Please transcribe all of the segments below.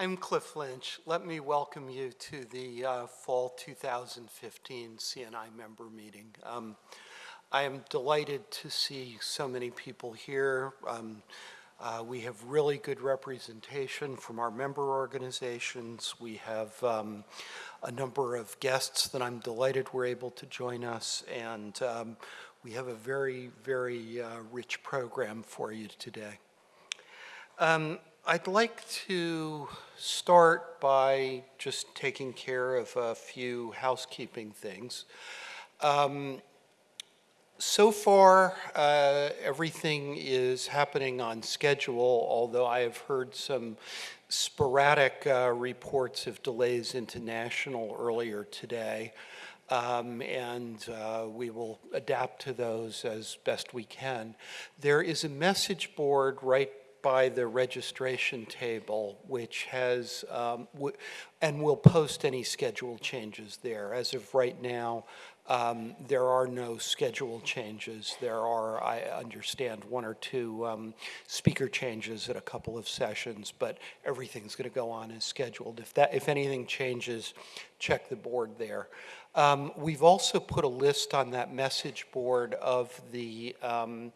I'm Cliff Lynch. Let me welcome you to the uh, Fall 2015 CNI member meeting. Um, I am delighted to see so many people here. Um, uh, we have really good representation from our member organizations. We have um, a number of guests that I'm delighted were able to join us, and um, we have a very, very uh, rich program for you today. I'd like to start by just taking care of a few housekeeping things. Um, so far, uh, everything is happening on schedule, although I have heard some sporadic uh, reports of delays into national earlier today. Um, and uh, we will adapt to those as best we can. There is a message board right by the registration table, which has, um, and we'll post any schedule changes there. As of right now, um, there are no schedule changes. There are, I understand, one or two um, speaker changes at a couple of sessions, but everything's going to go on as scheduled. If that, if anything changes, check the board there. Um, we've also put a list on that message board of the um,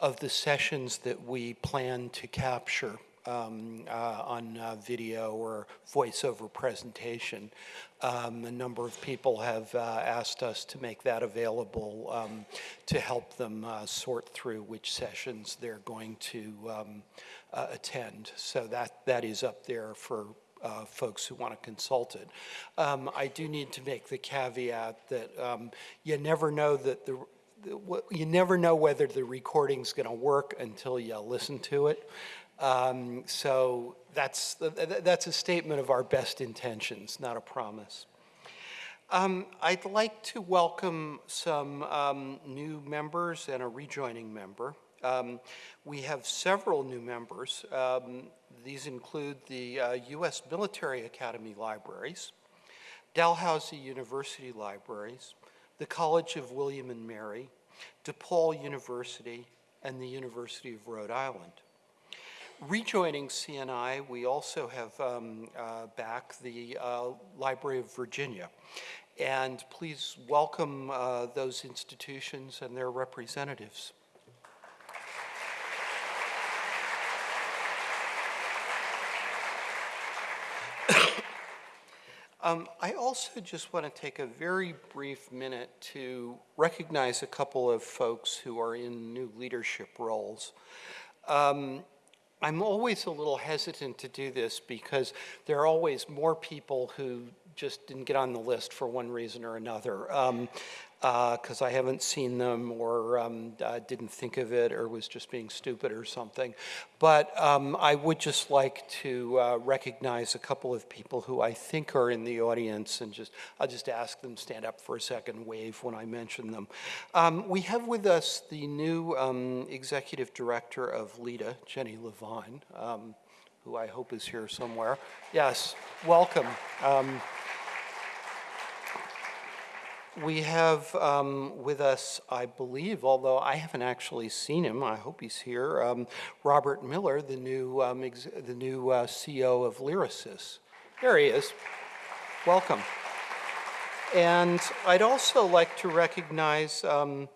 of the sessions that we plan to capture um, uh, on uh, video or voiceover presentation. Um, a number of people have uh, asked us to make that available um, to help them uh, sort through which sessions they're going to um, uh, attend. So that, that is up there for uh, folks who want to consult it. Um, I do need to make the caveat that um, you never know that the you never know whether the recording's going to work until you listen to it. Um, so that's, that's a statement of our best intentions, not a promise. Um, I'd like to welcome some um, new members and a rejoining member. Um, we have several new members. Um, these include the uh, U.S. Military Academy Libraries, Dalhousie University Libraries, the College of William and Mary, DePaul University, and the University of Rhode Island. Rejoining CNI, we also have um, uh, back the uh, Library of Virginia. And please welcome uh, those institutions and their representatives. Um, I also just want to take a very brief minute to recognize a couple of folks who are in new leadership roles. Um, I'm always a little hesitant to do this because there are always more people who just didn't get on the list for one reason or another. Um, because uh, I haven't seen them or um, uh, didn't think of it or was just being stupid or something. But um, I would just like to uh, recognize a couple of people who I think are in the audience and just, I'll just ask them stand up for a second, wave when I mention them. Um, we have with us the new um, Executive Director of LITA, Jenny Levine, um, who I hope is here somewhere. Yes, welcome. We have um, with us, I believe, although I haven't actually seen him, I hope he's here, um, Robert Miller, the new, um, the new uh, CEO of Lyrasis. There he is. Welcome. And I'd also like to recognize um,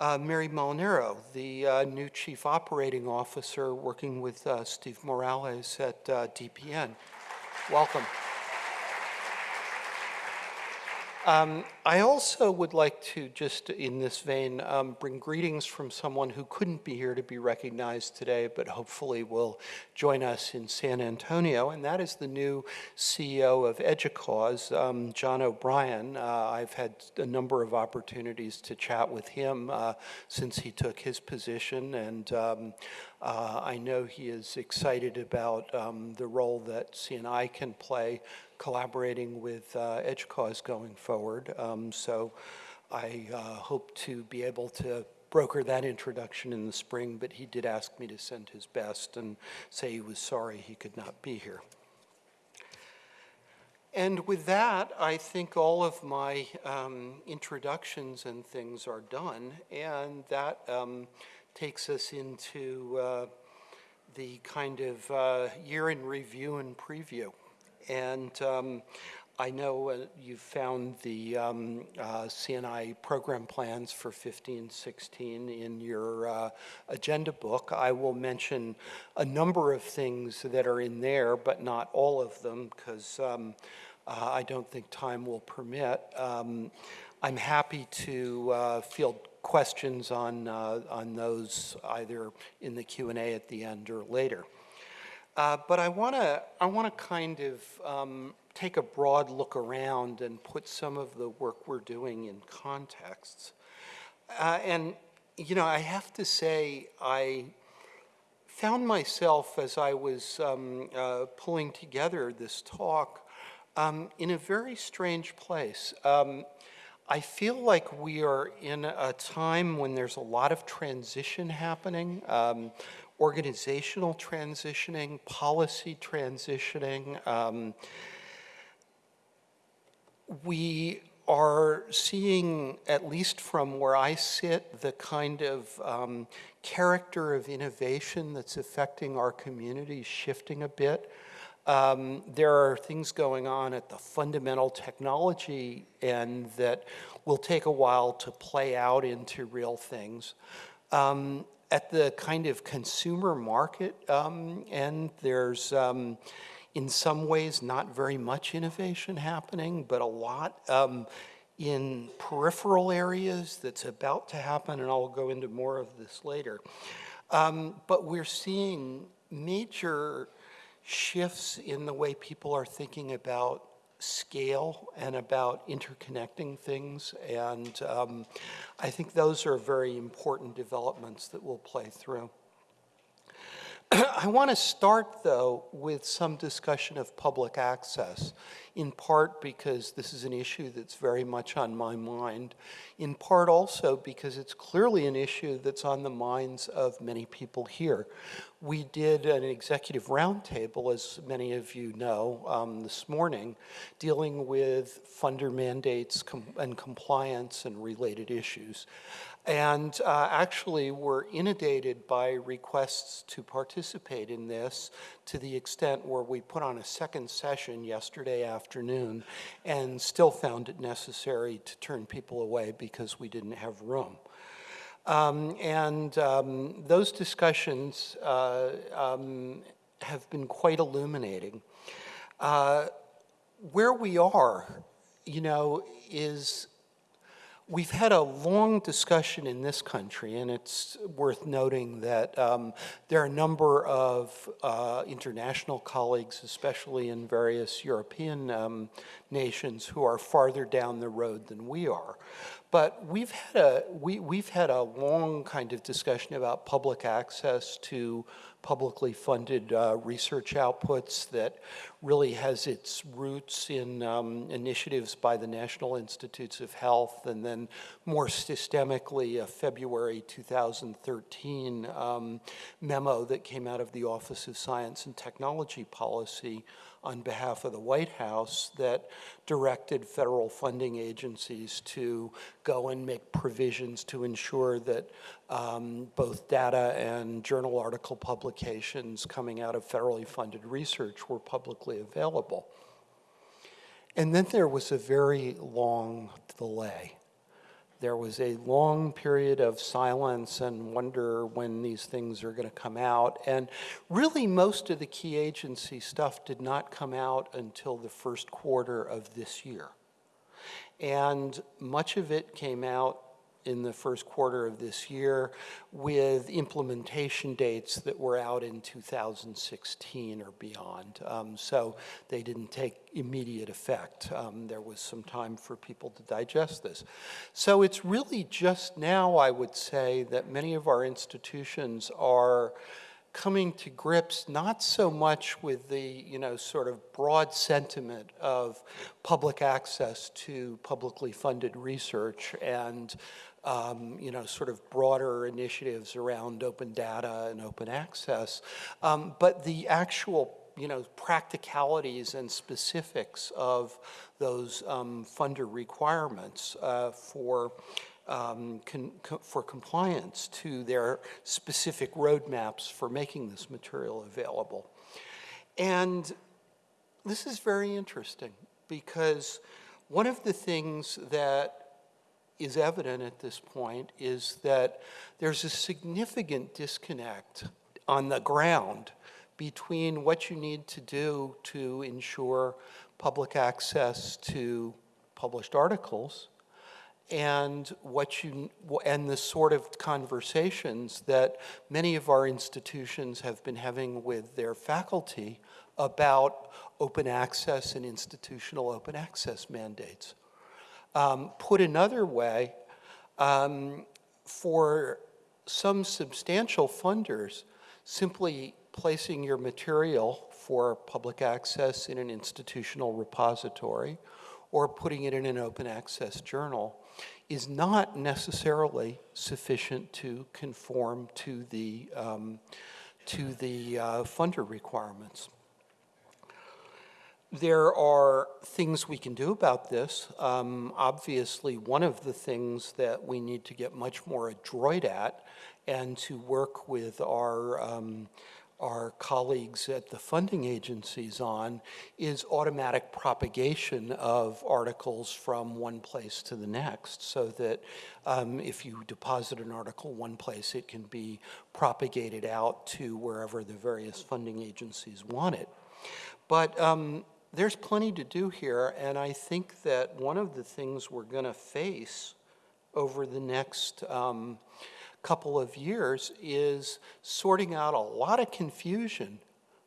uh, Mary Molinaro, the uh, new Chief Operating Officer working with uh, Steve Morales at uh, DPN. Welcome. Um, I also would like to just in this vein um, bring greetings from someone who couldn't be here to be recognized today, but hopefully will join us in San Antonio, and that is the new CEO of EDUCAUSE, um, John O'Brien. Uh, I've had a number of opportunities to chat with him uh, since he took his position, and um, uh, I know he is excited about um, the role that CNI can play collaborating with uh, EDUCAUSE going forward. Um, so I uh, hope to be able to broker that introduction in the spring, but he did ask me to send his best and say he was sorry he could not be here. And with that, I think all of my um, introductions and things are done, and that um, takes us into uh, the kind of uh, year in review and preview. And um, I know uh, you found the um, uh, CNI program plans for 15, 16 in your uh, agenda book. I will mention a number of things that are in there, but not all of them, because um, uh, I don't think time will permit. Um, I'm happy to uh, field questions on, uh, on those either in the Q&A at the end or later. Uh, but I want to I want to kind of um, take a broad look around and put some of the work we're doing in contexts. Uh, and you know, I have to say, I found myself as I was um, uh, pulling together this talk um, in a very strange place. Um, I feel like we are in a time when there's a lot of transition happening. Organizational transitioning, policy transitioning. Um, we are seeing, at least from where I sit, the kind of um, character of innovation that's affecting our communities shifting a bit. Um, there are things going on at the fundamental technology end that will take a while to play out into real things. Um, at the kind of consumer market um, and there's um, in some ways not very much innovation happening, but a lot um, in peripheral areas that's about to happen, and I'll go into more of this later. Um, but we're seeing major shifts in the way people are thinking about scale and about interconnecting things. And um, I think those are very important developments that will play through. I want to start, though, with some discussion of public access, in part because this is an issue that's very much on my mind, in part also because it's clearly an issue that's on the minds of many people here. We did an executive roundtable, as many of you know, um, this morning, dealing with funder mandates com and compliance and related issues and uh, actually were inundated by requests to participate in this to the extent where we put on a second session yesterday afternoon and still found it necessary to turn people away because we didn't have room. Um, and um, those discussions uh, um, have been quite illuminating. Uh, where we are, you know, is We've had a long discussion in this country, and it's worth noting that um, there are a number of uh, international colleagues, especially in various European um, nations, who are farther down the road than we are. But we've had a, we, we've had a long kind of discussion about public access to publicly funded uh, research outputs that really has its roots in um, initiatives by the National Institutes of Health and then more systemically a February 2013 um, memo that came out of the Office of Science and Technology Policy on behalf of the White House that directed federal funding agencies to go and make provisions to ensure that um, both data and journal article publications coming out of federally funded research were publicly available. And then there was a very long delay. There was a long period of silence and wonder when these things are going to come out. And really, most of the key agency stuff did not come out until the first quarter of this year. And much of it came out in the first quarter of this year with implementation dates that were out in 2016 or beyond. Um, so they didn't take immediate effect. Um, there was some time for people to digest this. So it's really just now, I would say, that many of our institutions are coming to grips not so much with the you know sort of broad sentiment of public access to publicly funded research and um, you know, sort of broader initiatives around open data and open access. Um, but the actual, you know, practicalities and specifics of those um, funder requirements uh, for um, for compliance to their specific roadmaps for making this material available. And this is very interesting because one of the things that is evident at this point is that there's a significant disconnect on the ground between what you need to do to ensure public access to published articles and what you and the sort of conversations that many of our institutions have been having with their faculty about open access and institutional open access mandates. Um, put another way, um, for some substantial funders, simply placing your material for public access in an institutional repository or putting it in an open access journal is not necessarily sufficient to conform to the, um, to the uh, funder requirements. There are things we can do about this. Um, obviously, one of the things that we need to get much more adroit at and to work with our, um, our colleagues at the funding agencies on is automatic propagation of articles from one place to the next so that um, if you deposit an article one place, it can be propagated out to wherever the various funding agencies want it. But um, there's plenty to do here, and I think that one of the things we're going to face over the next um, couple of years is sorting out a lot of confusion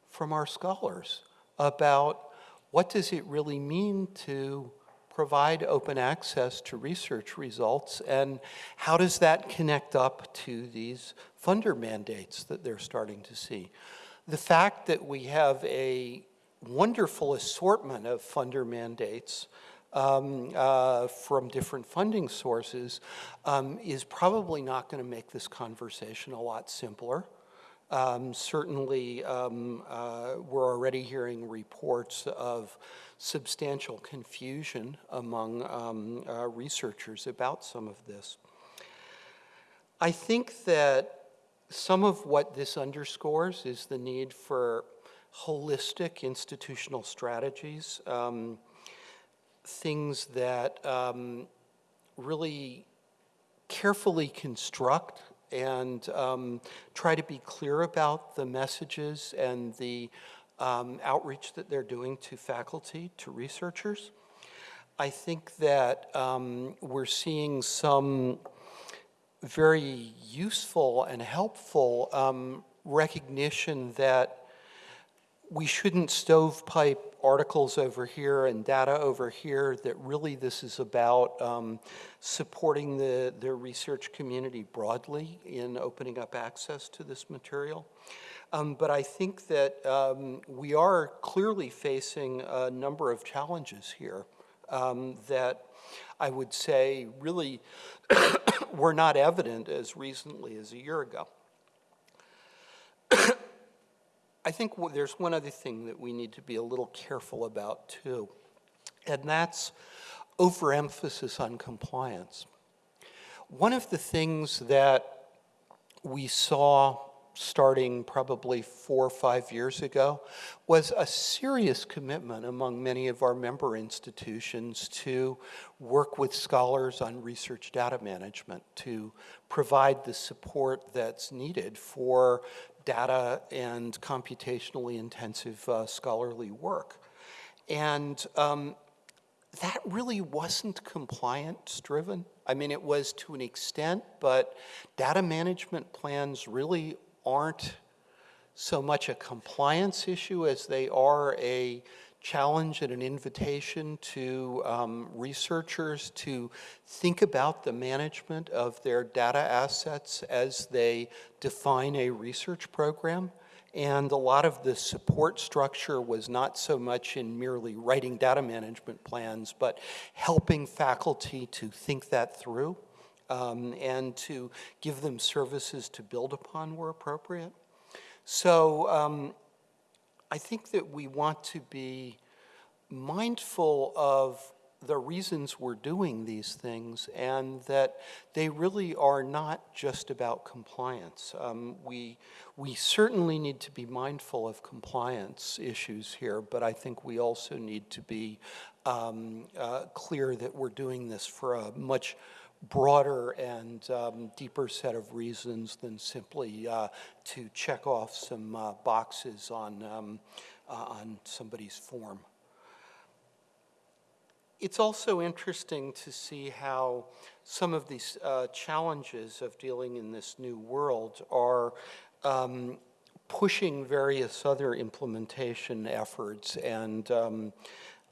from our scholars about what does it really mean to provide open access to research results and how does that connect up to these funder mandates that they're starting to see. The fact that we have a wonderful assortment of funder mandates um, uh, from different funding sources um, is probably not going to make this conversation a lot simpler. Um, certainly, um, uh, we're already hearing reports of substantial confusion among um, uh, researchers about some of this. I think that some of what this underscores is the need for holistic institutional strategies, um, things that um, really carefully construct and um, try to be clear about the messages and the um, outreach that they're doing to faculty, to researchers. I think that um, we're seeing some very useful and helpful um, recognition that we shouldn't stovepipe articles over here and data over here, that really this is about um, supporting the, the research community broadly in opening up access to this material. Um, but I think that um, we are clearly facing a number of challenges here um, that I would say really were not evident as recently as a year ago. I think there's one other thing that we need to be a little careful about too, and that's overemphasis on compliance. One of the things that we saw starting probably four or five years ago was a serious commitment among many of our member institutions to work with scholars on research data management to provide the support that's needed for data and computationally intensive uh, scholarly work. And um, that really wasn't compliance driven. I mean, it was to an extent, but data management plans really aren't so much a compliance issue as they are a challenge and an invitation to um, researchers to think about the management of their data assets as they define a research program. And a lot of the support structure was not so much in merely writing data management plans, but helping faculty to think that through um, and to give them services to build upon where appropriate. So um, I think that we want to be mindful of the reasons we're doing these things and that they really are not just about compliance. Um, we, we certainly need to be mindful of compliance issues here, but I think we also need to be um, uh, clear that we're doing this for a much broader and um, deeper set of reasons than simply uh, to check off some uh, boxes on, um, uh, on somebody's form. It's also interesting to see how some of these uh, challenges of dealing in this new world are um, pushing various other implementation efforts and um,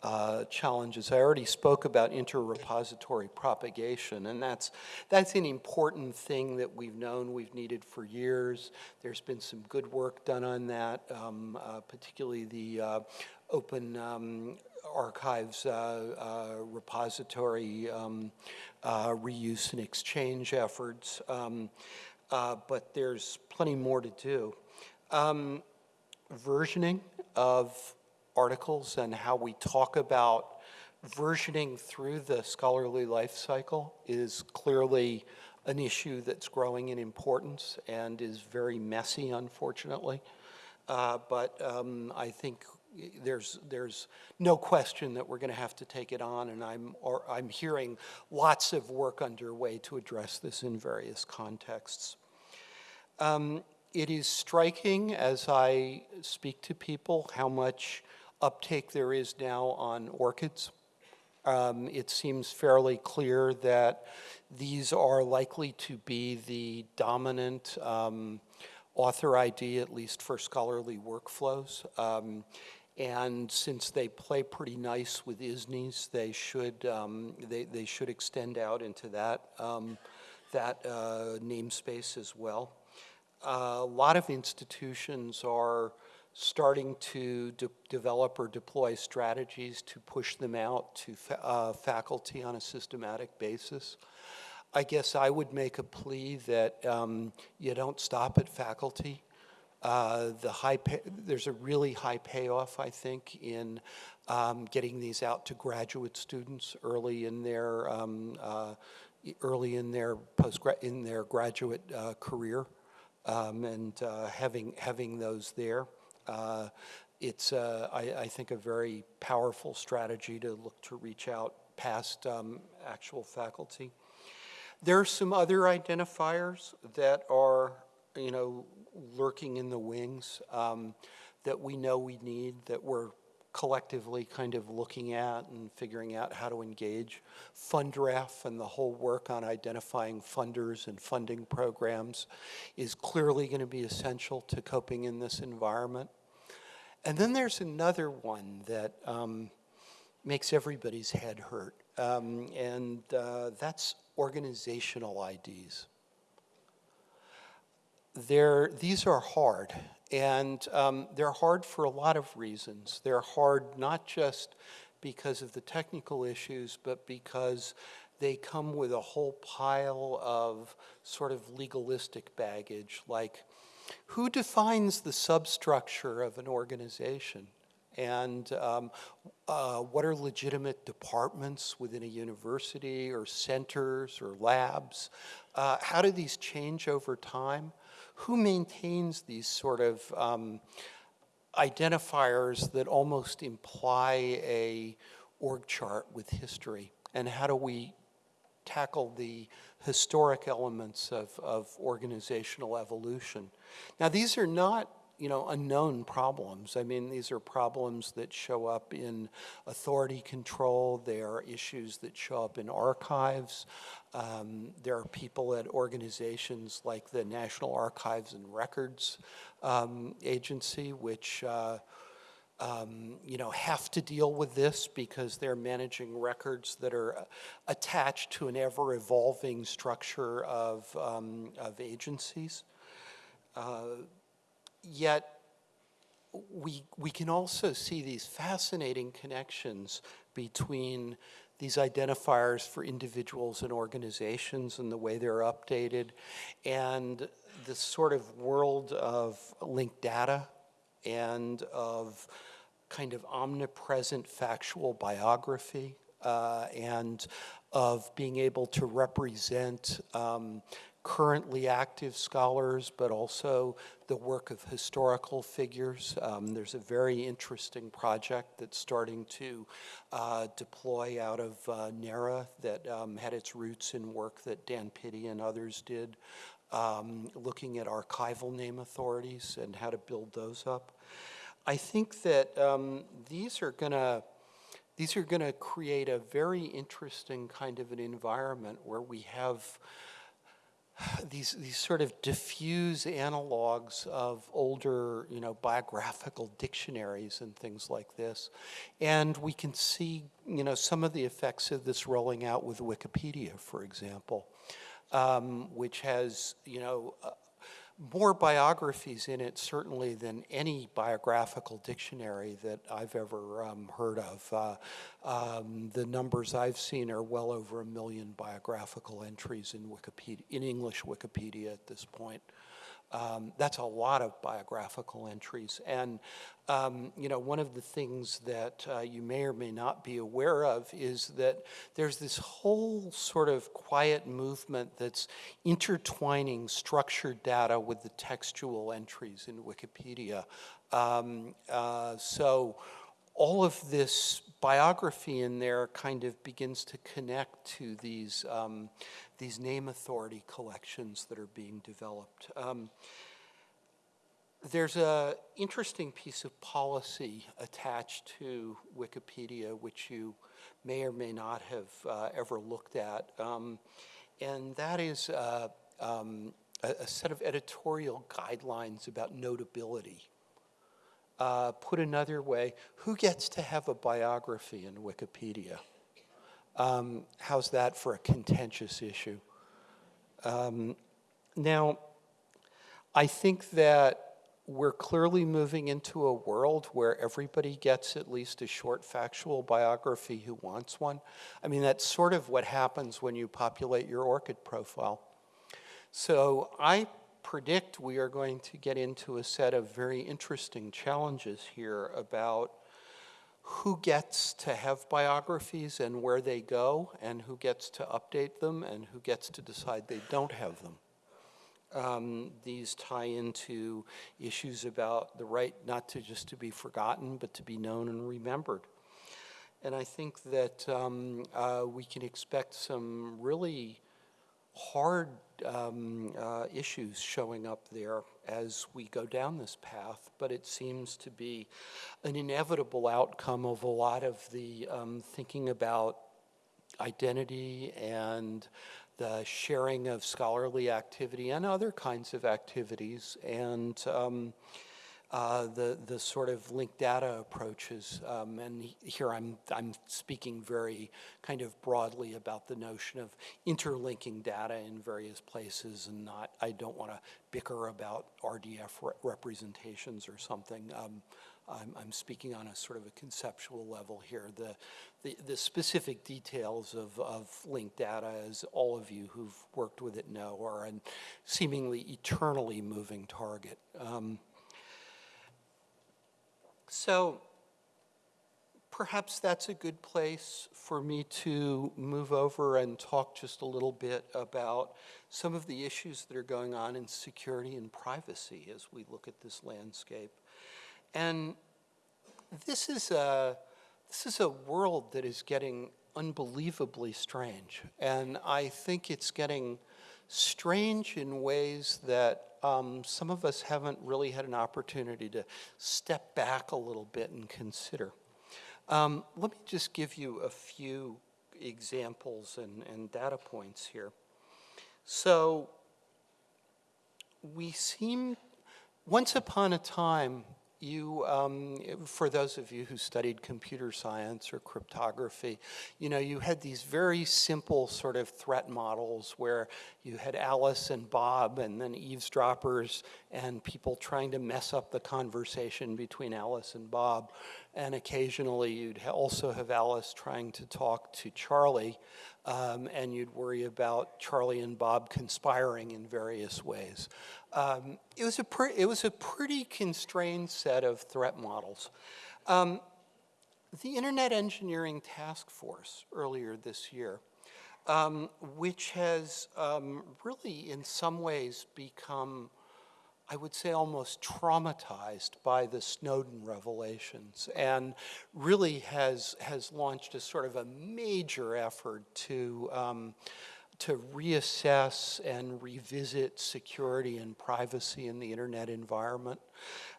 uh, challenges. I already spoke about inter-repository propagation, and that's, that's an important thing that we've known we've needed for years. There's been some good work done on that, um, uh, particularly the uh, open um, archives uh, uh, repository um, uh, reuse and exchange efforts, um, but there's plenty more to do. Um, versioning of articles and how we talk about versioning through the scholarly life cycle is clearly an issue that's growing in importance and is very messy, unfortunately. Uh, but um, I think there's, there's no question that we're going to have to take it on, and I'm, or I'm hearing lots of work underway to address this in various contexts. Um, it is striking as I speak to people how much uptake there is now on ORCIDs. Um, it seems fairly clear that these are likely to be the dominant um, author ID, at least for scholarly workflows. Um, and since they play pretty nice with ISNIs, they should, um, they, they should extend out into that, um, that uh, namespace as well. Uh, a lot of institutions are starting to de develop or deploy strategies to push them out to fa uh, faculty on a systematic basis. I guess I would make a plea that um, you don't stop at faculty. Uh, the high pay, there's a really high payoff, I think, in um, getting these out to graduate students early in their um, uh, early in their post in their graduate uh, career, um, and uh, having having those there. Uh, it's I, I, think a very powerful strategy to look to reach out past um, actual faculty. There are some other identifiers that are you know lurking in the wings um, that we know we need, that we're collectively kind of looking at and figuring out how to engage. FundRef and the whole work on identifying funders and funding programs is clearly going to be essential to coping in this environment. And then there's another one that um, makes everybody's head hurt, um, and uh, that's organizational IDs they're, these are hard. And um, they're hard for a lot of reasons. They're hard not just because of the technical issues, but because they come with a whole pile of sort of legalistic baggage, like who defines the substructure of an organization? And um, uh, what are legitimate departments within a university or centers or labs? Uh, how do these change over time? Who maintains these sort of um, identifiers that almost imply a org chart with history? And how do we tackle the historic elements of, of organizational evolution? Now, these are not you know, unknown problems. I mean, these are problems that show up in authority control. They are issues that show up in archives. Um, there are people at organizations like the National Archives and Records um, Agency, which uh, um, you know, have to deal with this because they're managing records that are attached to an ever-evolving structure of, um, of agencies. Uh, yet we, we can also see these fascinating connections between these identifiers for individuals and organizations and the way they're updated and this sort of world of linked data and of kind of omnipresent factual biography uh, and of being able to represent um, currently active scholars, but also the work of historical figures. Um, there's a very interesting project that's starting to uh, deploy out of uh, NARA that um, had its roots in work that Dan Pitti and others did, um, looking at archival name authorities and how to build those up. I think that um, these are going to these are going to create a very interesting kind of an environment where we have these, these sort of diffuse analogs of older, you know, biographical dictionaries and things like this. And we can see, you know, some of the effects of this rolling out with Wikipedia, for example, um, which has, you know, more biographies in it certainly than any biographical dictionary that I've ever um, heard of. Uh, um, the numbers I've seen are well over a million biographical entries in Wikipedia, in English Wikipedia at this point. Um, that's a lot of biographical entries. And, um, you know, one of the things that uh, you may or may not be aware of is that there's this whole sort of quiet movement that's intertwining structured data with the textual entries in Wikipedia. Um, uh, so all of this biography in there kind of begins to connect to these, um, these name authority collections that are being developed. Um, there's an interesting piece of policy attached to Wikipedia, which you may or may not have uh, ever looked at, um, and that is uh, um, a, a set of editorial guidelines about notability. Uh, put another way, who gets to have a biography in Wikipedia? Um, how's that for a contentious issue? Um, now, I think that we're clearly moving into a world where everybody gets at least a short factual biography who wants one. I mean, that's sort of what happens when you populate your ORCID profile. So I predict we are going to get into a set of very interesting challenges here about who gets to have biographies and where they go, and who gets to update them, and who gets to decide they don't have them. Um, these tie into issues about the right not to just to be forgotten, but to be known and remembered. And I think that um, uh, we can expect some really hard um, uh, issues showing up there as we go down this path, but it seems to be an inevitable outcome of a lot of the um, thinking about identity and the sharing of scholarly activity and other kinds of activities. And um, uh, the, the sort of linked data approaches. Um, and here I'm, I'm speaking very kind of broadly about the notion of interlinking data in various places and not, I don't want to bicker about RDF re representations or something. Um, I'm, I'm, speaking on a sort of a conceptual level here. The, the, the, specific details of, of linked data, as all of you who've worked with it know, are a seemingly eternally moving target. Um, so perhaps that's a good place for me to move over and talk just a little bit about some of the issues that are going on in security and privacy as we look at this landscape. And this is a, this is a world that is getting unbelievably strange. And I think it's getting strange in ways that um, some of us haven't really had an opportunity to step back a little bit and consider. Um, let me just give you a few examples and, and data points here. So we seem, once upon a time, you, um, for those of you who studied computer science or cryptography, you know, you had these very simple sort of threat models where you had Alice and Bob and then eavesdroppers and people trying to mess up the conversation between Alice and Bob. And occasionally you'd also have Alice trying to talk to Charlie um, and you'd worry about Charlie and Bob conspiring in various ways. Um, it, was a it was a pretty constrained set of threat models. Um, the Internet Engineering Task Force earlier this year, um, which has um, really in some ways become, I would say, almost traumatized by the Snowden revelations and really has, has launched a sort of a major effort to, um, to reassess and revisit security and privacy in the internet environment.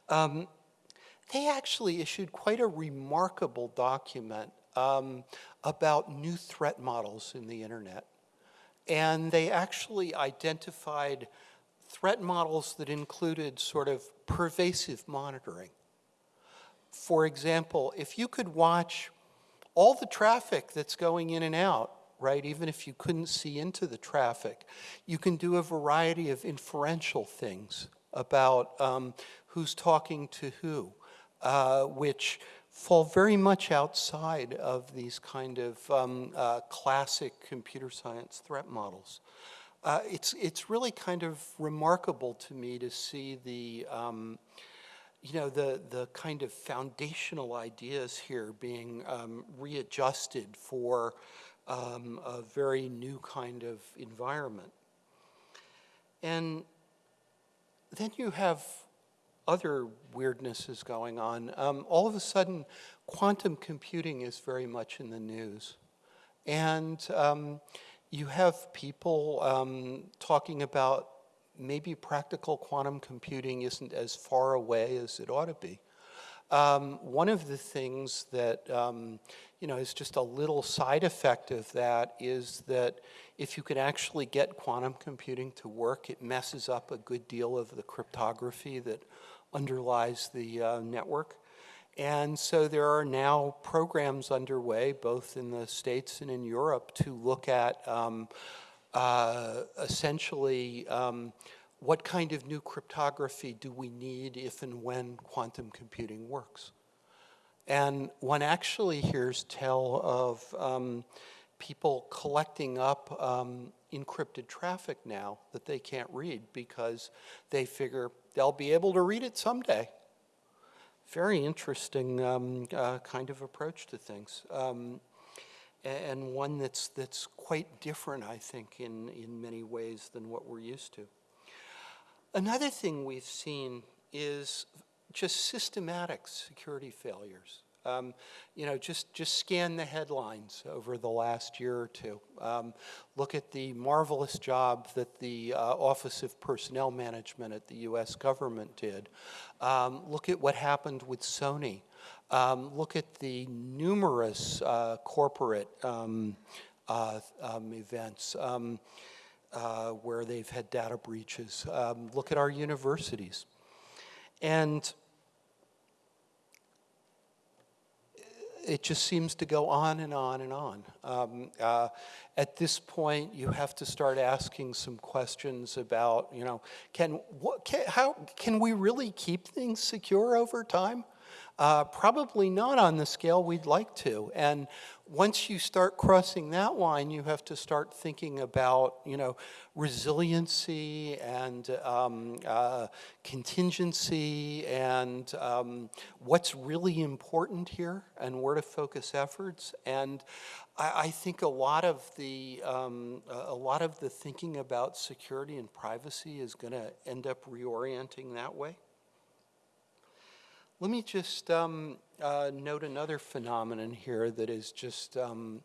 Um, they actually issued quite a remarkable document um, about new threat models in the internet. And they actually identified threat models that included sort of pervasive monitoring. For example, if you could watch all the traffic that's going in and out, right, even if you couldn't see into the traffic, you can do a variety of inferential things about um, who's talking to who, uh, which fall very much outside of these kind of um, uh, classic computer science threat models. Uh, it's, it's really kind of remarkable to me to see the, um, you know, the, the kind of foundational ideas here being um, readjusted for um, a very new kind of environment. And then you have other weirdnesses going on. Um, all of a sudden, quantum computing is very much in the news. And um, you have people um, talking about maybe practical quantum computing isn't as far away as it ought to be. Um, one of the things that um, you know is just a little side effect of that is that if you can actually get quantum computing to work, it messes up a good deal of the cryptography that underlies the uh, network. And so there are now programs underway, both in the States and in Europe, to look at um, uh, essentially um, what kind of new cryptography do we need if and when quantum computing works. And one actually hears tell of um, people collecting up um, encrypted traffic now that they can't read because they figure they'll be able to read it someday. Very interesting um, uh, kind of approach to things. Um, and one that's, that's quite different, I think, in, in many ways than what we're used to. Another thing we've seen is just systematic security failures. Um, you know, just, just scan the headlines over the last year or two. Um, look at the marvelous job that the uh, Office of Personnel Management at the US government did. Um, look at what happened with Sony. Um, look at the numerous uh, corporate um, uh, um, events uh, where they've had data breaches. look at our universities. And it just seems to go on and on and on. Um, uh, at this point, you have to start asking some questions about, you know, can, what, can, how, can we really keep things secure over time? Uh, probably not on the scale we'd like to. And once you start crossing that line, you have to start thinking about, you know, resiliency and um, uh, contingency and um, what's really important here and where to focus efforts. And I, I think a lot of the um, a lot of the thinking about security and privacy is going to end up reorienting that way. Let me just um, uh, note another phenomenon here that is just um,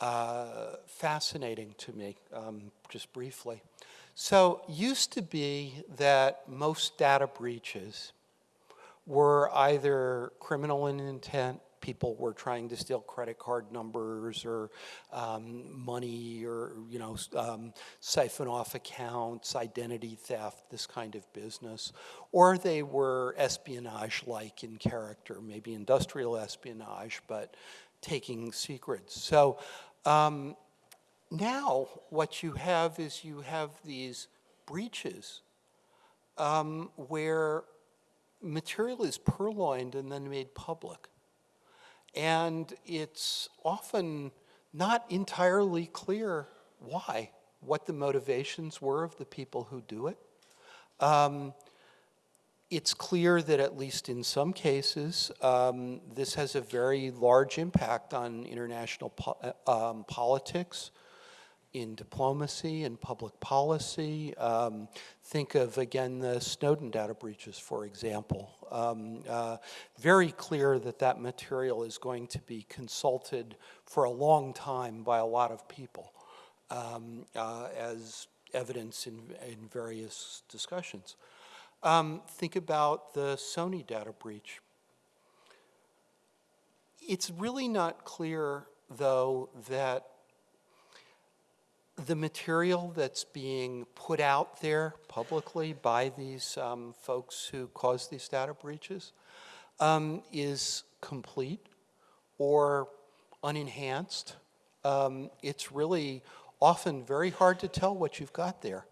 uh, fascinating to me, um, just briefly. So used to be that most data breaches were either criminal in intent people were trying to steal credit card numbers or um, money or, you know, um, siphon off accounts, identity theft, this kind of business. Or they were espionage-like in character, maybe industrial espionage, but taking secrets. So um, now what you have is you have these breaches um, where material is purloined and then made public. And it's often not entirely clear why, what the motivations were of the people who do it. Um, it's clear that at least in some cases, um, this has a very large impact on international po uh, um, politics, in diplomacy and public policy. Um, think of, again, the Snowden data breaches, for example. Um, uh, very clear that that material is going to be consulted for a long time by a lot of people um, uh, as evidence in, in various discussions. Um, think about the Sony data breach. It's really not clear, though, that the material that's being put out there publicly by these um, folks who caused these data breaches um, is complete or unenhanced. Um, it's really often very hard to tell what you've got there.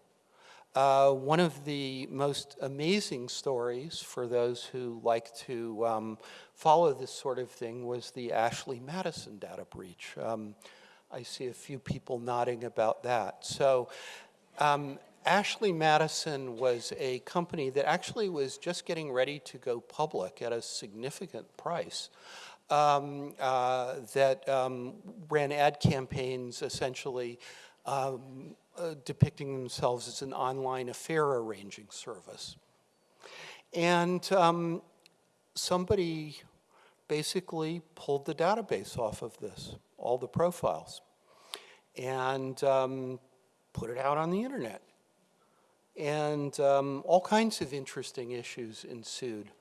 Uh, one of the most amazing stories for those who like to um, follow this sort of thing was the Ashley Madison data breach. I see a few people nodding about that. So um, Ashley Madison was a company that actually was just getting ready to go public at a significant price. Um, uh, that um, ran ad campaigns essentially um, uh, depicting themselves as an online affair arranging service. And um, somebody basically pulled the database off of this, all the profiles, and um, put it out on the internet. And um, all kinds of interesting issues ensued.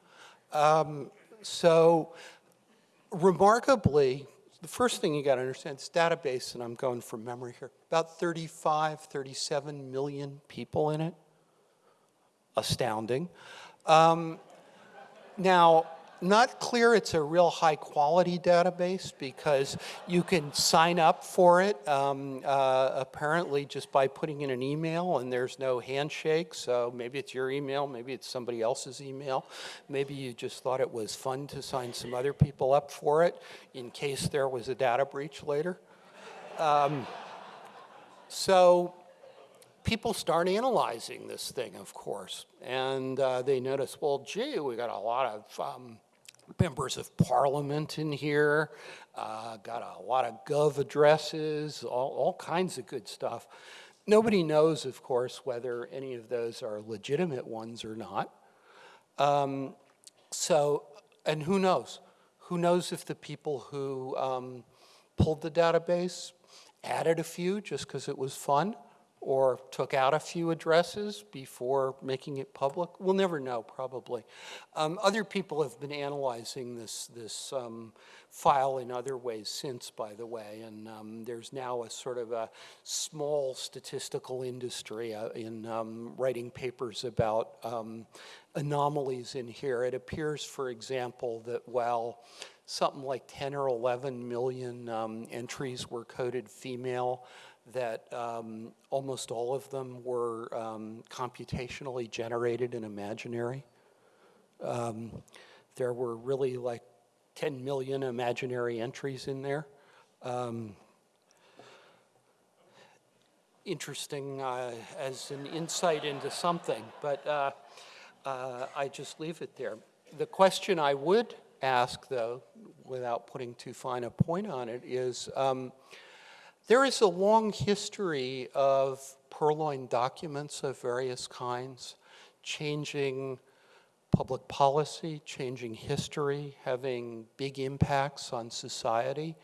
Um, so remarkably, the first thing you got to understand is database, and I'm going from memory here, about 35, 37 million people in it. Astounding. Um, now, not clear it's a real high quality database because you can sign up for it um, uh, apparently just by putting in an email and there's no handshake. So maybe it's your email, maybe it's somebody else's email. Maybe you just thought it was fun to sign some other people up for it in case there was a data breach later. Um, so people start analyzing this thing, of course, and uh, they notice, well, gee, we got a lot of um, members of parliament in here, uh, got a lot of gov addresses, all, all kinds of good stuff. Nobody knows, of course, whether any of those are legitimate ones or not. Um, so, and who knows? Who knows if the people who um, pulled the database added a few just because it was fun? Or took out a few addresses before making it public? We'll never know, probably. Um, other people have been analyzing this, this um, file in other ways since, by the way, and um, there's now a sort of a small statistical industry uh, in um, writing papers about um, anomalies in here. It appears, for example, that while something like 10 or 11 million um, entries were coded female, that um, almost all of them were um, computationally generated and imaginary. Um, there were really like 10 million imaginary entries in there. Um, interesting uh, as an insight into something, but uh, uh, I just leave it there. The question I would ask, though, without putting too fine a point on it, is um, there is a long history of purloined documents of various kinds, changing public policy, changing history, having big impacts on society,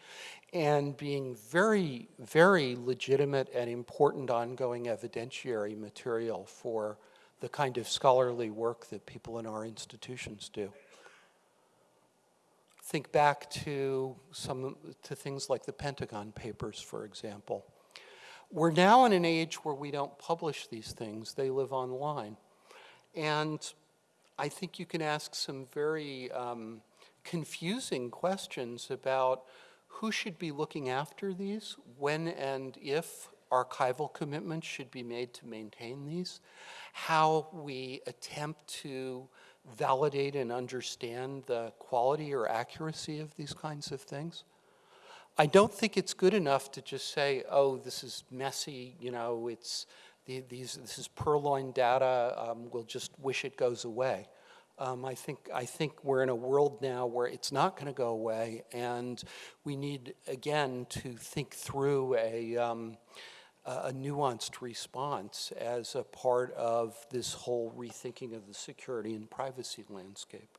and being very, very legitimate and important ongoing evidentiary material for the kind of scholarly work that people in our institutions do think back to some to things like the Pentagon Papers, for example. We're now in an age where we don't publish these things, they live online. And I think you can ask some very um, confusing questions about who should be looking after these, when and if archival commitments should be made to maintain these, how we attempt to validate and understand the quality or accuracy of these kinds of things. I don't think it's good enough to just say, oh, this is messy, you know, it's, the, these, this is purloined data, um, we'll just wish it goes away. Um, I think I think we're in a world now where it's not going to go away, and we need again to think through a. Um, a nuanced response as a part of this whole rethinking of the security and privacy landscape.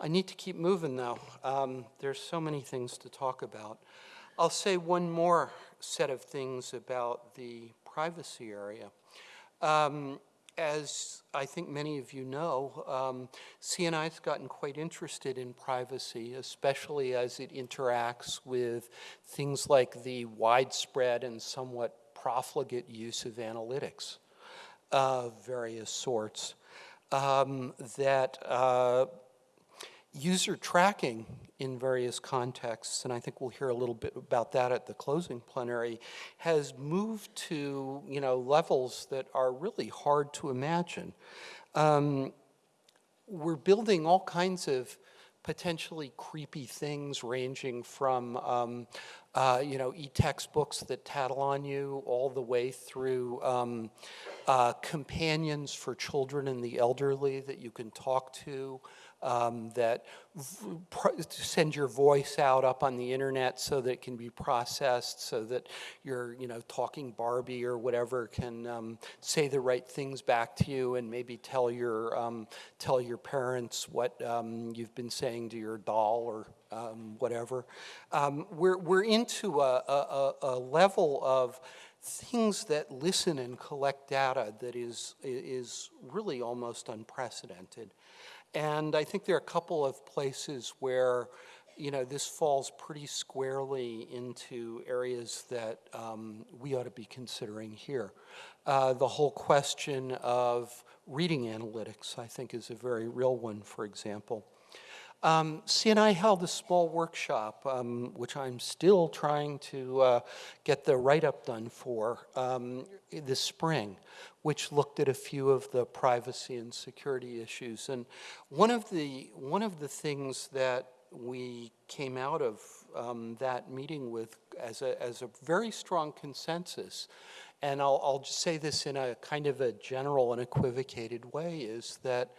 I need to keep moving though. Um, there's so many things to talk about. I'll say one more set of things about the privacy area. Um, as I think many of you know, um, CNI has gotten quite interested in privacy, especially as it interacts with things like the widespread and somewhat profligate use of analytics of various sorts um, that uh, user tracking in various contexts, and I think we'll hear a little bit about that at the closing plenary, has moved to you know levels that are really hard to imagine. Um, we're building all kinds of potentially creepy things ranging from um, uh, you know e-textbooks that tattle on you all the way through um, uh, companions for children and the elderly that you can talk to um, that send your voice out up on the internet so that it can be processed so that your you know talking Barbie or whatever can um, say the right things back to you and maybe tell your um, tell your parents what um, you've been saying to your doll or um, whatever. Um, we're, we're into a, a, a level of things that listen and collect data that is, is really almost unprecedented. And I think there are a couple of places where, you know, this falls pretty squarely into areas that um, we ought to be considering here. Uh, the whole question of reading analytics, I think, is a very real one, for example. Um, CNI held a small workshop, um, which I'm still trying to uh, get the write-up done for um, this spring, which looked at a few of the privacy and security issues. And one of the, one of the things that we came out of um, that meeting with as a, as a very strong consensus, and I'll, I'll just say this in a kind of a general and equivocated way, is that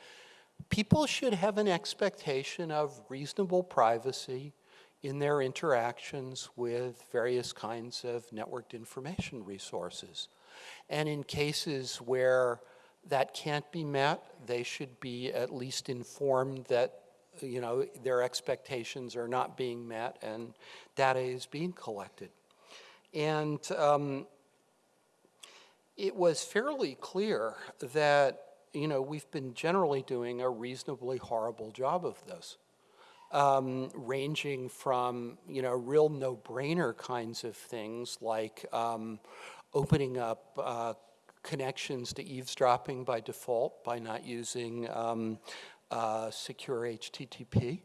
people should have an expectation of reasonable privacy in their interactions with various kinds of networked information resources. And in cases where that can't be met, they should be at least informed that you know, their expectations are not being met and data is being collected. And um, it was fairly clear that you know, we've been generally doing a reasonably horrible job of this. Um, ranging from, you know, real no-brainer kinds of things like um, opening up uh, connections to eavesdropping by default by not using um, uh, secure HTTP.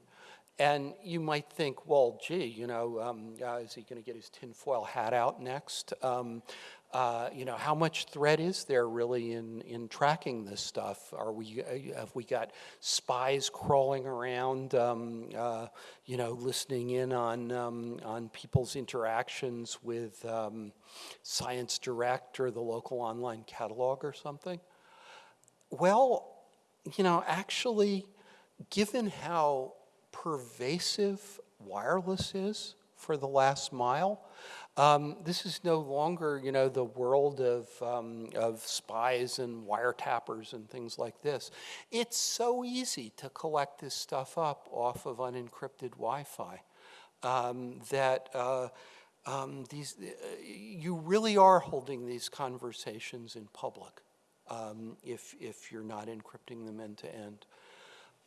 And you might think, well, gee, you know, um, uh, is he going to get his tinfoil hat out next? Um, uh, you know, how much threat is there really in, in tracking this stuff? Are we, uh, have we got spies crawling around, um, uh, you know, listening in on, um, on people's interactions with um, Science Direct or the local online catalog or something? Well, you know, actually, given how pervasive wireless is for the last mile, um, this is no longer, you know, the world of, um, of spies and wiretappers and things like this. It's so easy to collect this stuff up off of unencrypted Wi-Fi um, that uh, um, these, uh, you really are holding these conversations in public um, if, if you're not encrypting them end to end.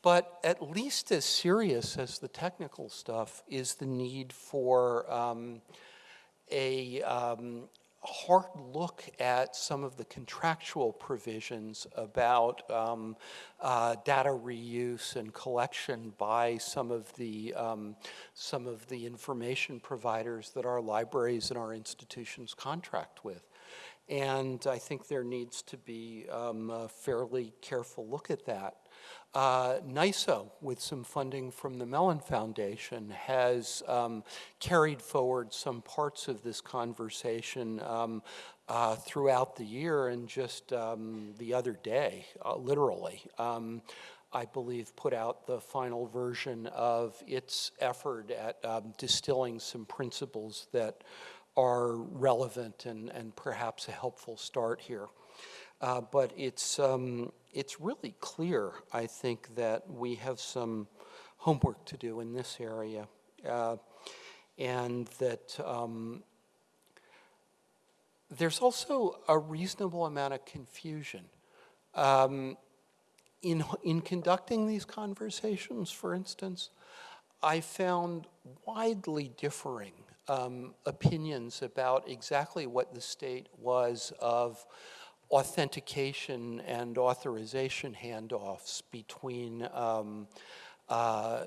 But at least as serious as the technical stuff is the need for um, a um, hard look at some of the contractual provisions about um, uh, data reuse and collection by some of the um, some of the information providers that our libraries and our institutions contract with. And I think there needs to be um, a fairly careful look at that. Uh, NISO, with some funding from the Mellon Foundation, has um, carried forward some parts of this conversation um, uh, throughout the year and just um, the other day, uh, literally, um, I believe, put out the final version of its effort at um, distilling some principles that are relevant and, and perhaps a helpful start here. Uh, but it's, um, it's really clear, I think, that we have some homework to do in this area. Uh, and that um, there's also a reasonable amount of confusion. Um, in, in conducting these conversations, for instance, I found widely differing um, opinions about exactly what the state was of authentication and authorization handoffs between um, uh,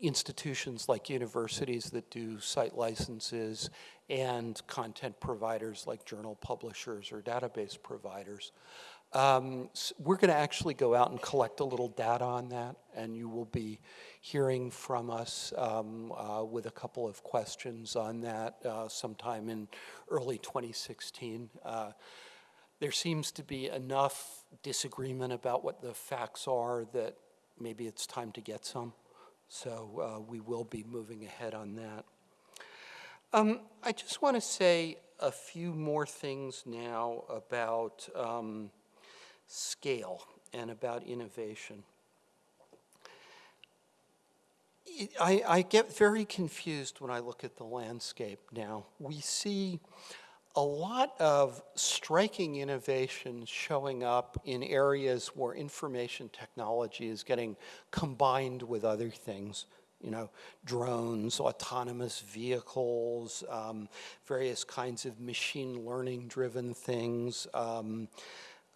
institutions like universities that do site licenses and content providers like journal publishers or database providers. Um, so we're going to actually go out and collect a little data on that, and you will be hearing from us um, uh, with a couple of questions on that uh, sometime in early 2016. Uh, there seems to be enough disagreement about what the facts are that maybe it's time to get some. So uh, we will be moving ahead on that. Um, I just want to say a few more things now about um, scale and about innovation. I, I, get very confused when I look at the landscape now. We see a lot of striking innovations showing up in areas where information technology is getting combined with other things. You know, drones, autonomous vehicles, um, various kinds of machine learning driven things, um,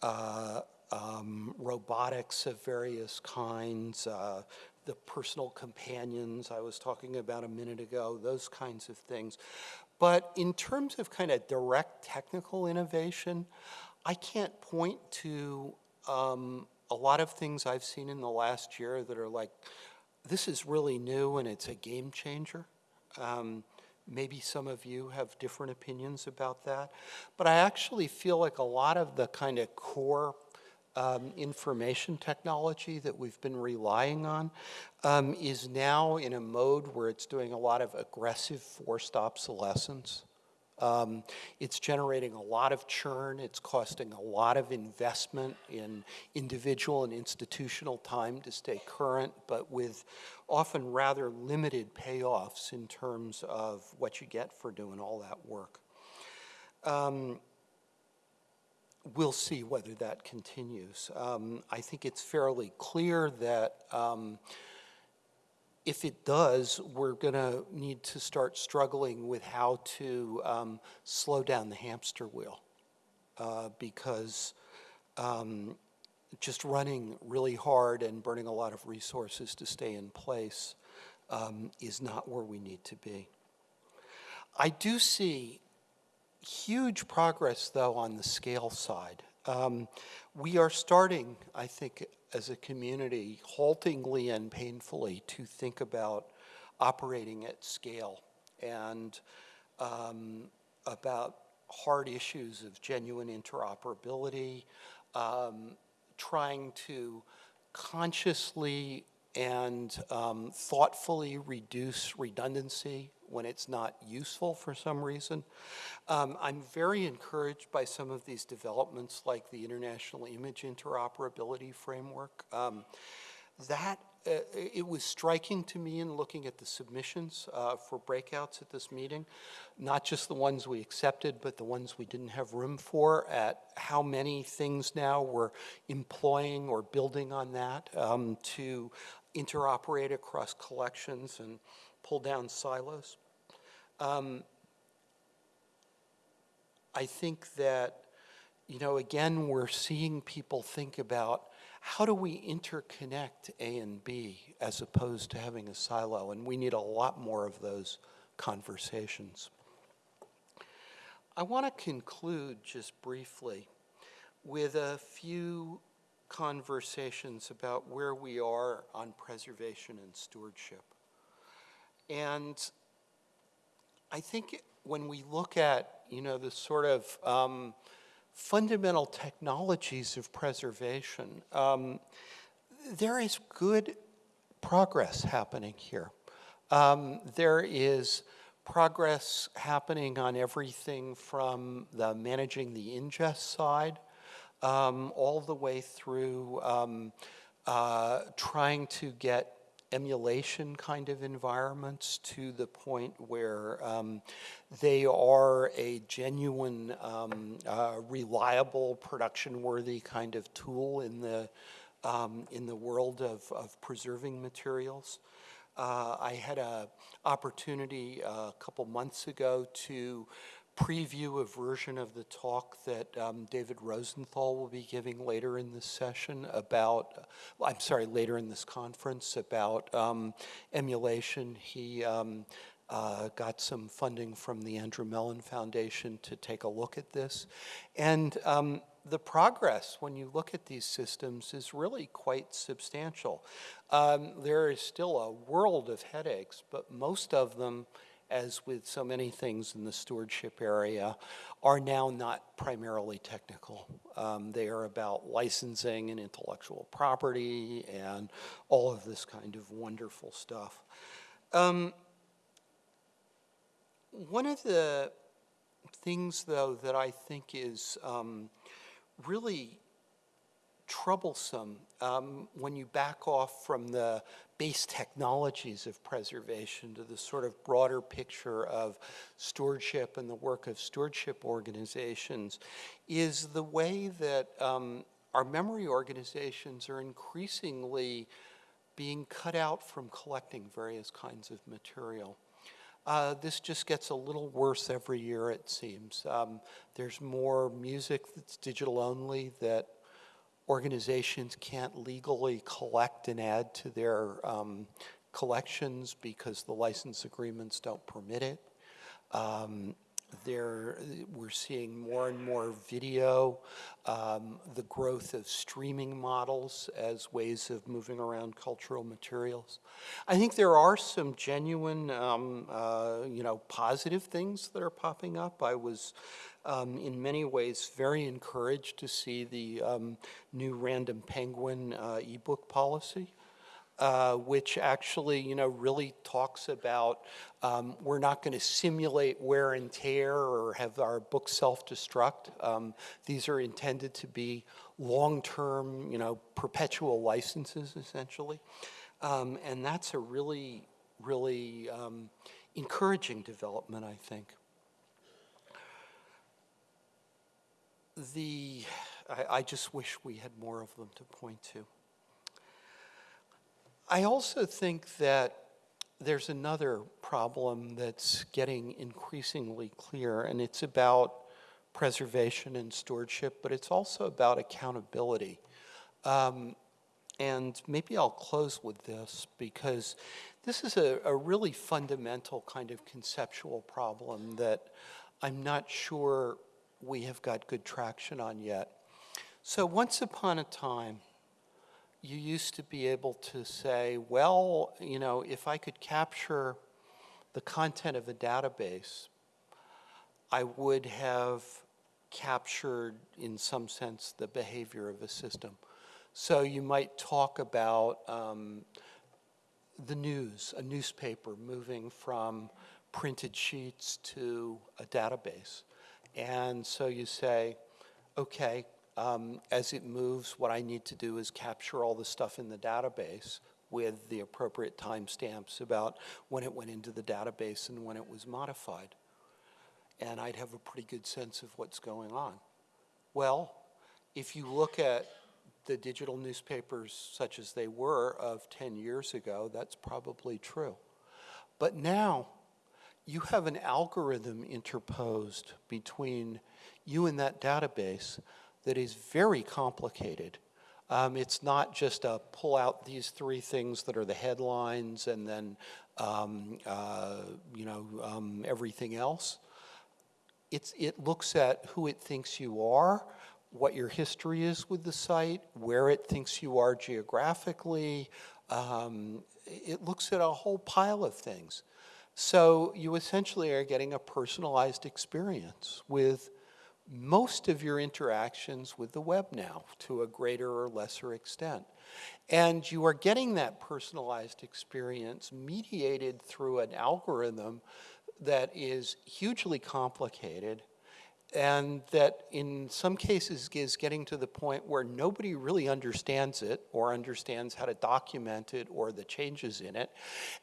uh, um, robotics of various kinds, uh, the personal companions I was talking about a minute ago, those kinds of things. But in terms of kind of direct technical innovation, I can't point to um, a lot of things I've seen in the last year that are like, this is really new and it's a game changer. Um, maybe some of you have different opinions about that. But I actually feel like a lot of the kind of core um, information technology that we've been relying on um, is now in a mode where it's doing a lot of aggressive forced obsolescence. Um, it's generating a lot of churn. It's costing a lot of investment in individual and institutional time to stay current, but with often rather limited payoffs in terms of what you get for doing all that work. Um, we'll see whether that continues. Um, I think it's fairly clear that um, if it does, we're going to need to start struggling with how to um, slow down the hamster wheel uh, because um, just running really hard and burning a lot of resources to stay in place um, is not where we need to be. I do see huge progress, though, on the scale side. Um, we are starting, I think, as a community, haltingly and painfully to think about operating at scale and um, about hard issues of genuine interoperability, um, trying to consciously and um, thoughtfully reduce redundancy when it's not useful for some reason. Um, I'm very encouraged by some of these developments like the International Image Interoperability Framework. Um, that, uh, it was striking to me in looking at the submissions uh, for breakouts at this meeting, not just the ones we accepted, but the ones we didn't have room for, at how many things now we're employing or building on that um, to interoperate across collections and pull down silos. Um, I think that, you know, again, we're seeing people think about how do we interconnect A and B as opposed to having a silo, and we need a lot more of those conversations. I want to conclude just briefly with a few conversations about where we are on preservation and stewardship. And I think when we look at, you know, the sort of um, fundamental technologies of preservation, um, there is good progress happening here. Um, there is progress happening on everything from the managing the ingest side um, all the way through um, uh, trying to get emulation kind of environments to the point where um, they are a genuine, um, uh, reliable, production-worthy kind of tool in the um, in the world of, of preserving materials. Uh, I had an opportunity uh, a couple months ago to preview a version of the talk that um, David Rosenthal will be giving later in this session about, I'm sorry, later in this conference about um, emulation. He um, uh, got some funding from the Andrew Mellon Foundation to take a look at this. And um, the progress when you look at these systems is really quite substantial. Um, there is still a world of headaches, but most of them as with so many things in the stewardship area, are now not primarily technical. Um, they are about licensing and intellectual property and all of this kind of wonderful stuff. Um, one of the things, though, that I think is um, really troublesome um, when you back off from the base technologies of preservation to the sort of broader picture of stewardship and the work of stewardship organizations is the way that um, our memory organizations are increasingly being cut out from collecting various kinds of material. Uh, this just gets a little worse every year, it seems. Um, there's more music that's digital only that organizations can't legally collect and add to their um, collections because the license agreements don't permit it. Um, there, we're seeing more and more video, um, the growth of streaming models as ways of moving around cultural materials. I think there are some genuine, um, uh, you know, positive things that are popping up. I was um, in many ways very encouraged to see the um, new Random Penguin uh, ebook policy. Uh, which actually, you know, really talks about um, we're not going to simulate wear and tear or have our books self-destruct. Um, these are intended to be long-term, you know, perpetual licenses, essentially. Um, and that's a really, really um, encouraging development, I think. The, I, I just wish we had more of them to point to. I also think that there's another problem that's getting increasingly clear, and it's about preservation and stewardship, but it's also about accountability. Um, and maybe I'll close with this because this is a, a, really fundamental kind of conceptual problem that I'm not sure we have got good traction on yet. So once upon a time, you used to be able to say, well, you know, if I could capture the content of a database, I would have captured, in some sense, the behavior of a system. So you might talk about um, the news, a newspaper moving from printed sheets to a database. And so you say, okay, um, as it moves, what I need to do is capture all the stuff in the database with the appropriate timestamps about when it went into the database and when it was modified. And I'd have a pretty good sense of what's going on. Well, if you look at the digital newspapers such as they were of 10 years ago, that's probably true. But now, you have an algorithm interposed between you and that database that is very complicated. Um, it's not just a pull out these three things that are the headlines and then um, uh, you know um, everything else. It's, it looks at who it thinks you are, what your history is with the site, where it thinks you are geographically. Um, it looks at a whole pile of things. So you essentially are getting a personalized experience with most of your interactions with the web now to a greater or lesser extent. And you are getting that personalized experience mediated through an algorithm that is hugely complicated and that in some cases is getting to the point where nobody really understands it or understands how to document it or the changes in it.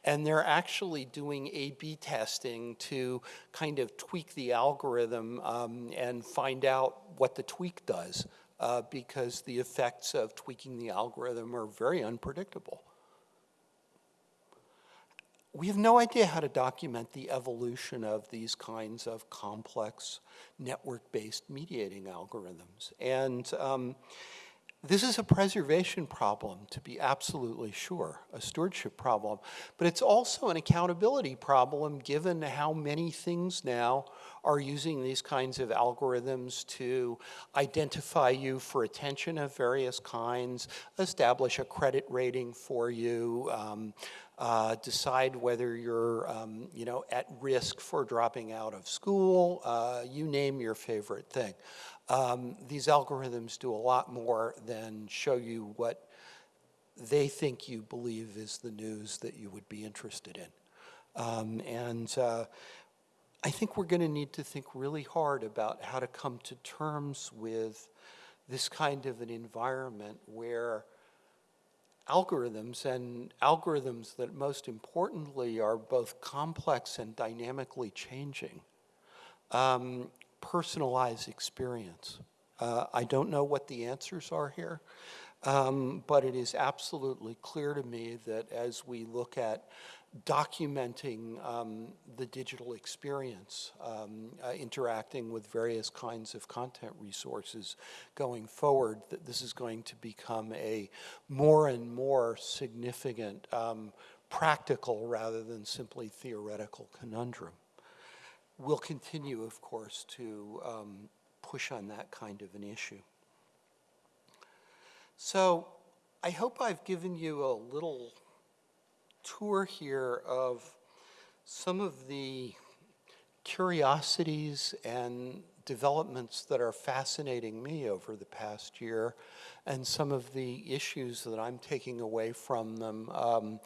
And they're actually doing A-B testing to kind of tweak the algorithm um, and find out what the tweak does uh, because the effects of tweaking the algorithm are very unpredictable we have no idea how to document the evolution of these kinds of complex network-based mediating algorithms. And um, this is a preservation problem, to be absolutely sure, a stewardship problem. But it's also an accountability problem, given how many things now are using these kinds of algorithms to identify you for attention of various kinds, establish a credit rating for you, um, uh, decide whether you're, um, you know, at risk for dropping out of school, uh, you name your favorite thing. Um, these algorithms do a lot more than show you what they think you believe is the news that you would be interested in. Um, and uh, I think we're going to need to think really hard about how to come to terms with this kind of an environment where algorithms and algorithms that most importantly are both complex and dynamically changing. Um, personalized experience. Uh, I don't know what the answers are here, um, but it is absolutely clear to me that as we look at documenting um, the digital experience, um, uh, interacting with various kinds of content resources going forward, that this is going to become a more and more significant um, practical rather than simply theoretical conundrum. We'll continue, of course, to um, push on that kind of an issue. So I hope I've given you a little tour here of some of the curiosities and developments that are fascinating me over the past year and some of the issues that I'm taking away from them um,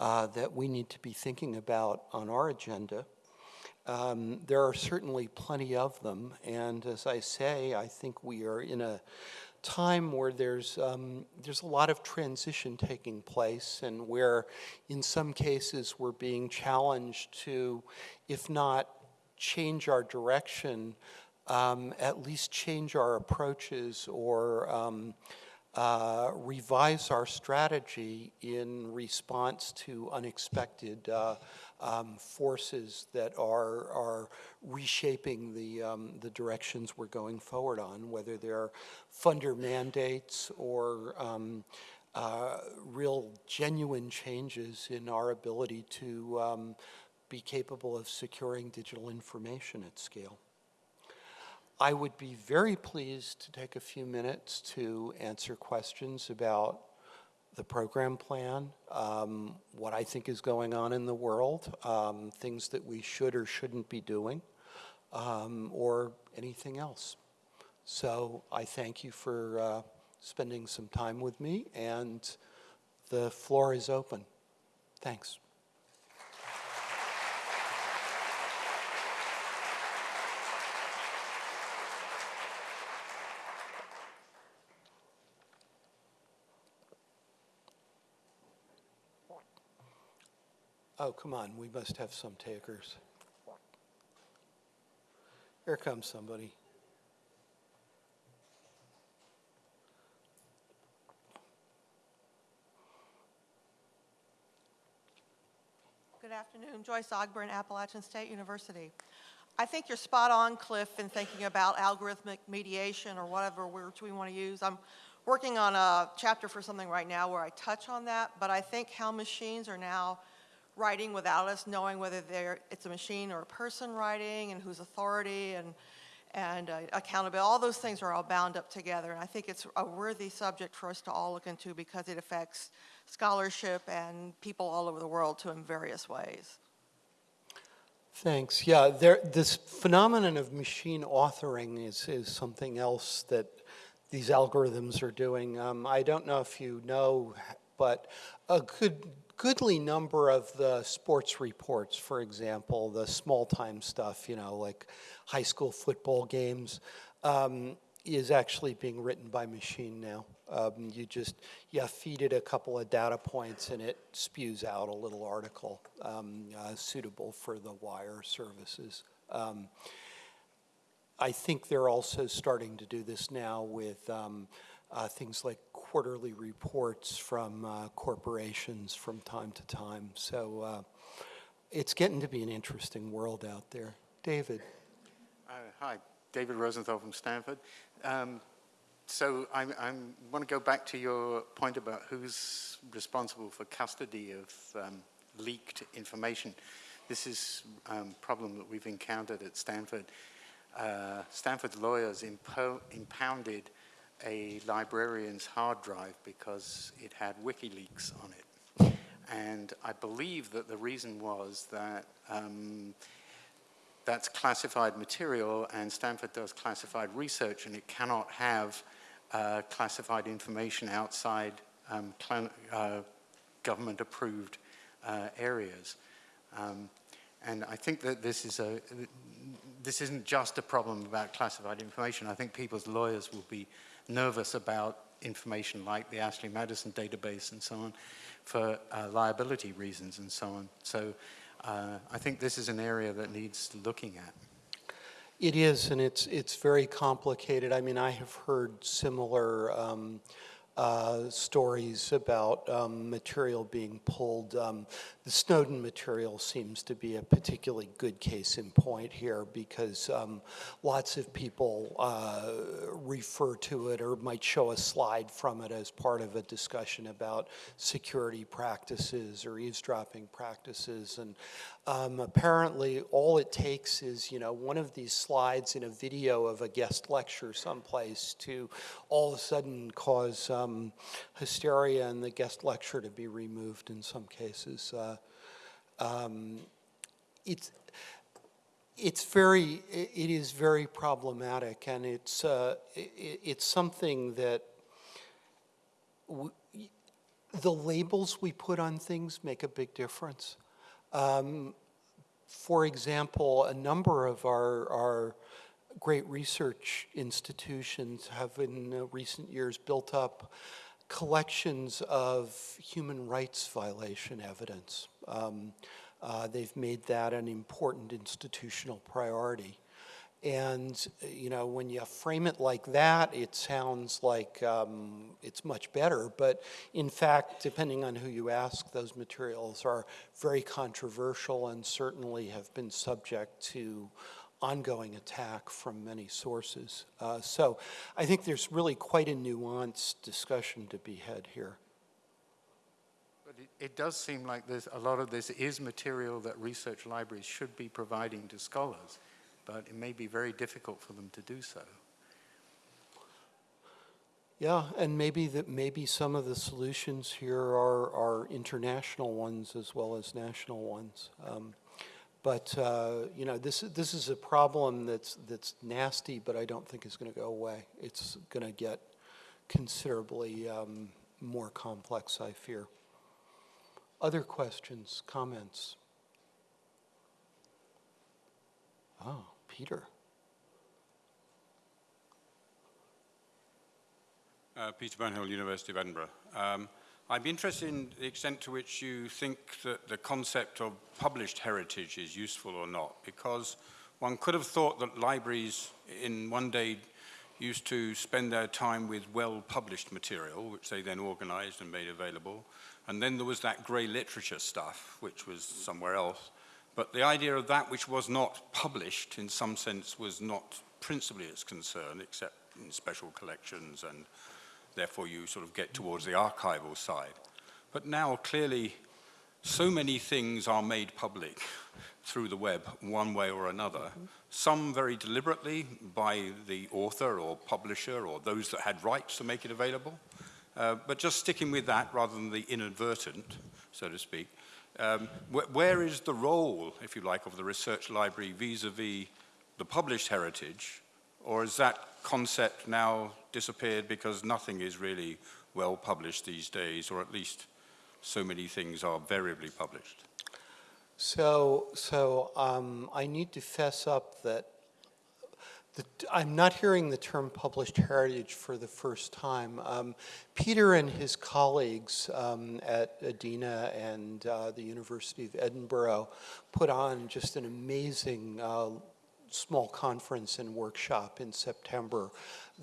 uh, that we need to be thinking about on our agenda. Um, there are certainly plenty of them, and as I say, I think we are in a time where there's, um, there's a lot of transition taking place and where in some cases we're being challenged to, if not change our direction, um, at least change our approaches or um, uh, revise our strategy in response to unexpected uh, um, forces that are, are reshaping the, um, the directions we're going forward on, whether they're funder mandates or um, uh, real genuine changes in our ability to um, be capable of securing digital information at scale. I would be very pleased to take a few minutes to answer questions about the program plan, um, what I think is going on in the world, um, things that we should or shouldn't be doing, um, or anything else. So I thank you for uh, spending some time with me, and the floor is open. Thanks. Oh, come on, we must have some takers. Here comes somebody. Good afternoon. Joyce Ogburn, Appalachian State University. I think you're spot on, Cliff, in thinking about algorithmic mediation or whatever words we want to use. I'm working on a chapter for something right now where I touch on that, but I think how machines are now writing without us knowing whether it's a machine or a person writing and whose authority and, and uh, accountability. All those things are all bound up together. And I think it's a worthy subject for us to all look into because it affects scholarship and people all over the world to in various ways. Thanks. Yeah, there, this phenomenon of machine authoring is, is something else that these algorithms are doing. Um, I don't know if you know, but a good, goodly number of the sports reports, for example, the small time stuff, you know, like high school football games, um, is actually being written by machine now. Um, you just, you feed it a couple of data points and it spews out a little article um, uh, suitable for the wire services. Um, I think they're also starting to do this now with um, uh, things like quarterly reports from uh, corporations from time to time. So uh, it's getting to be an interesting world out there. David. Uh, hi, David Rosenthal from Stanford. Um, so I want to go back to your point about who's responsible for custody of um, leaked information. This is a um, problem that we've encountered at Stanford. Uh, Stanford lawyers impo impounded a librarian's hard drive because it had WikiLeaks on it. And I believe that the reason was that um, that's classified material and Stanford does classified research and it cannot have uh, classified information outside um, uh, government approved uh, areas. Um, and I think that this is a, this isn't just a problem about classified information. I think people's lawyers will be nervous about information like the Ashley Madison database and so on for uh, liability reasons and so on. So uh, I think this is an area that needs looking at. It is, and it's it's very complicated. I mean, I have heard similar um, uh, stories about um, material being pulled. Um, the Snowden material seems to be a particularly good case in point here because um, lots of people uh, refer to it or might show a slide from it as part of a discussion about security practices or eavesdropping practices. And um, apparently all it takes is, you know, one of these slides in a video of a guest lecture someplace to all of a sudden cause um, hysteria and the guest lecture to be removed in some cases. Uh, um, it's it's very it is very problematic and it's uh, it, it's something that the labels we put on things make a big difference um, for example a number of our our great research institutions have in recent years built up collections of human rights violation evidence. Um, uh, they've made that an important institutional priority. And, you know, when you frame it like that, it sounds like um, it's much better. But in fact, depending on who you ask, those materials are very controversial and certainly have been subject to ongoing attack from many sources. Uh, so I think there's really quite a nuanced discussion to be had here. But it, it does seem like there's a lot of this is material that research libraries should be providing to scholars, but it may be very difficult for them to do so. Yeah, and maybe that maybe some of the solutions here are, are international ones as well as national ones. Um, but uh, you know, this this is a problem that's that's nasty, but I don't think is going to go away. It's going to get considerably um, more complex, I fear. Other questions, comments? Oh, Peter. Uh, Peter Burnhill, University of Edinburgh. Um, I'd be interested in the extent to which you think that the concept of published heritage is useful or not, because one could have thought that libraries in one day used to spend their time with well-published material, which they then organized and made available. And then there was that grey literature stuff, which was somewhere else. But the idea of that which was not published, in some sense, was not principally its concern, except in special collections and therefore you sort of get towards the archival side. But now clearly so many things are made public through the web one way or another, mm -hmm. some very deliberately by the author or publisher or those that had rights to make it available. Uh, but just sticking with that rather than the inadvertent, so to speak, Um, wh- where is the role, if you like, of the research library vis-à-vis the published heritage, or has that concept now disappeared because nothing is really well published these days, or at least so many things are variably published? So, so um, I need to fess up that the, I'm not hearing the term published heritage for the first time. Um, Peter and his colleagues um, at EDINA and uh, the University of Edinburgh put on just an amazing uh, small conference and workshop in September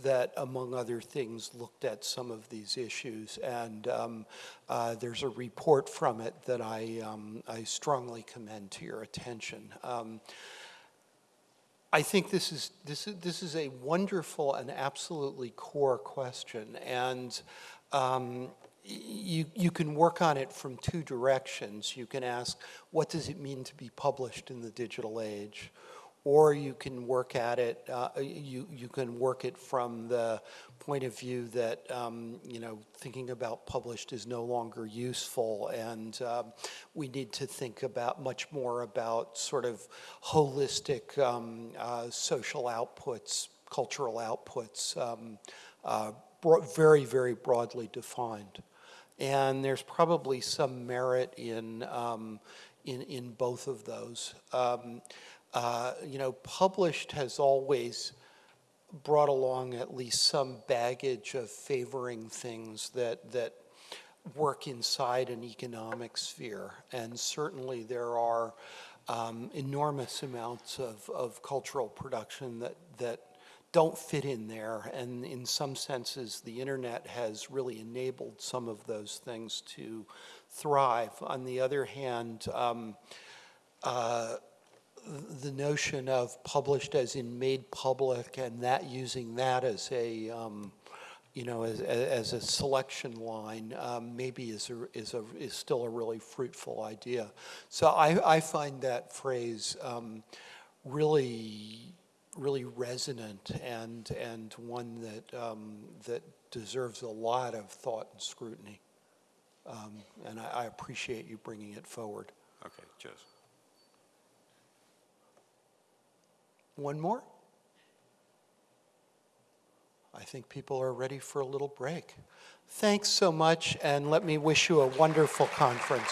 that, among other things, looked at some of these issues. And um, uh, there's a report from it that I, um, I strongly commend to your attention. Um, I think this is, this is, this is a wonderful and absolutely core question. And um, you, you can work on it from two directions. You can ask, what does it mean to be published in the digital age? Or you can work at it, uh, you, you can work it from the point of view that, um, you know, thinking about published is no longer useful and um, we need to think about much more about sort of holistic um, uh, social outputs, cultural outputs, um, uh, very, very broadly defined. And there's probably some merit in, um, in, in both of those. Uh, you know, published has always brought along at least some baggage of favoring things that, that work inside an economic sphere. And certainly there are um, enormous amounts of, of cultural production that, that don't fit in there. And in some senses, the internet has really enabled some of those things to thrive. On the other hand, um, uh, the notion of published as in made public and that using that as a um, you know as, as a selection line um, maybe is a, is a is still a really fruitful idea. So I, I find that phrase um, really really resonant and and one that um, that deserves a lot of thought and scrutiny. Um, and I, I appreciate you bringing it forward. Okay, cheers. One more? I think people are ready for a little break. Thanks so much, and let me wish you a wonderful conference.